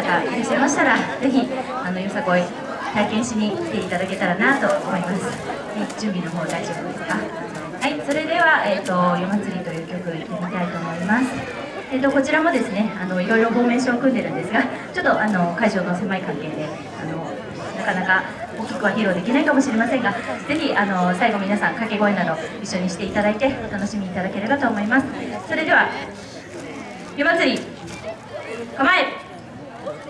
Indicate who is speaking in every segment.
Speaker 1: 方いらっしゃいましたらぜひあのよさこい体験しに来ていただけたらなと思います、え準備の方大丈夫ですか？はいそれでは、えーと「夜祭り」という曲いってみたいと思います。えーと、こちらもですねあのいろいろフォーメーションを組んでるんですがちょっとあの会場の狭い関係であのなかなか大きくは披露できないかもしれませんがぜひあの最後皆さん掛け声など一緒にしていただいてお楽しみいただければと思います。それでは湯祭り構え Thank you.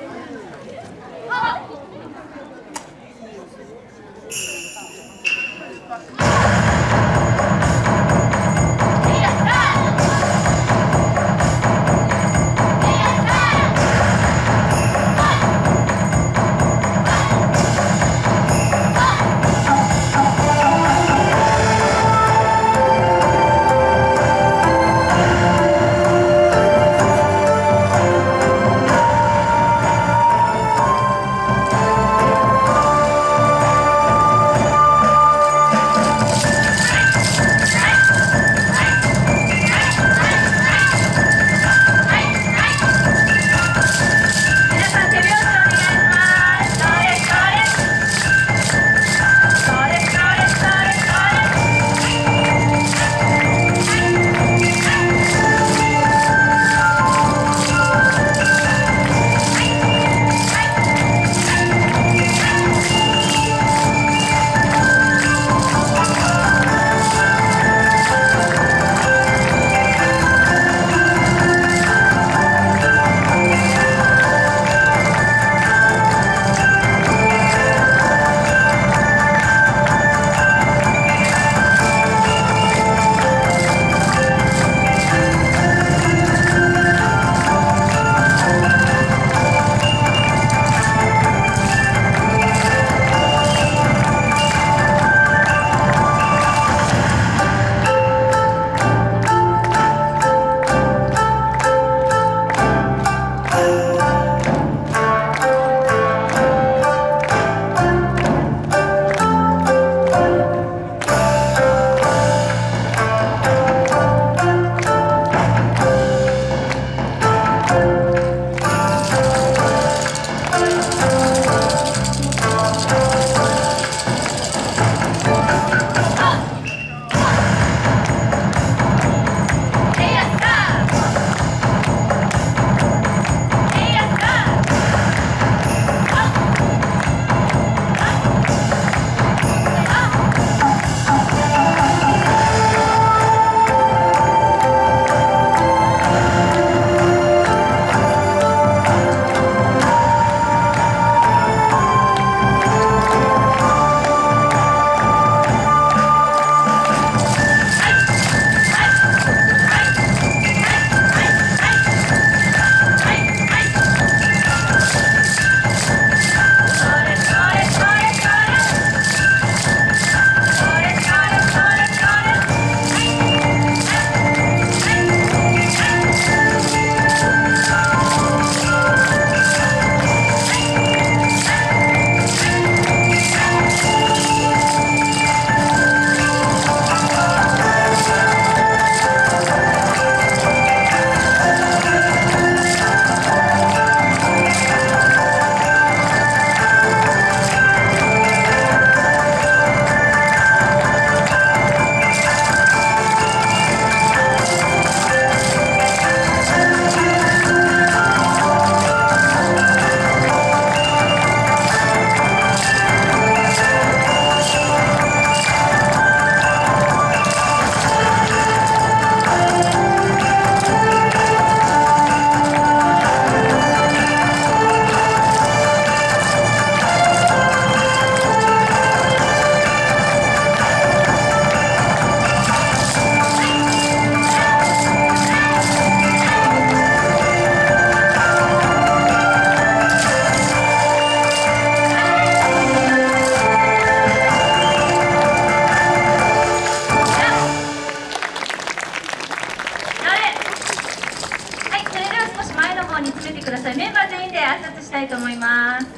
Speaker 1: 方につけてくださいメンバー全員で挨拶したいと思いますは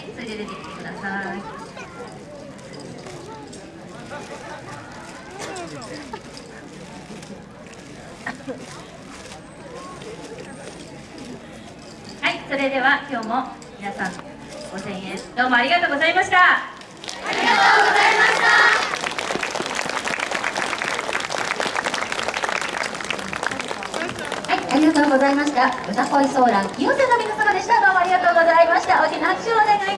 Speaker 1: いそれで出てきてくださいはいそれでは今日も皆さん5000円どうもありがとうございました。ありがとうございました。
Speaker 2: りがとうございました。歌恋ソーラン清瀬の皆様でした。どうもありがとうご
Speaker 1: ざいました。大きな拍手をお願い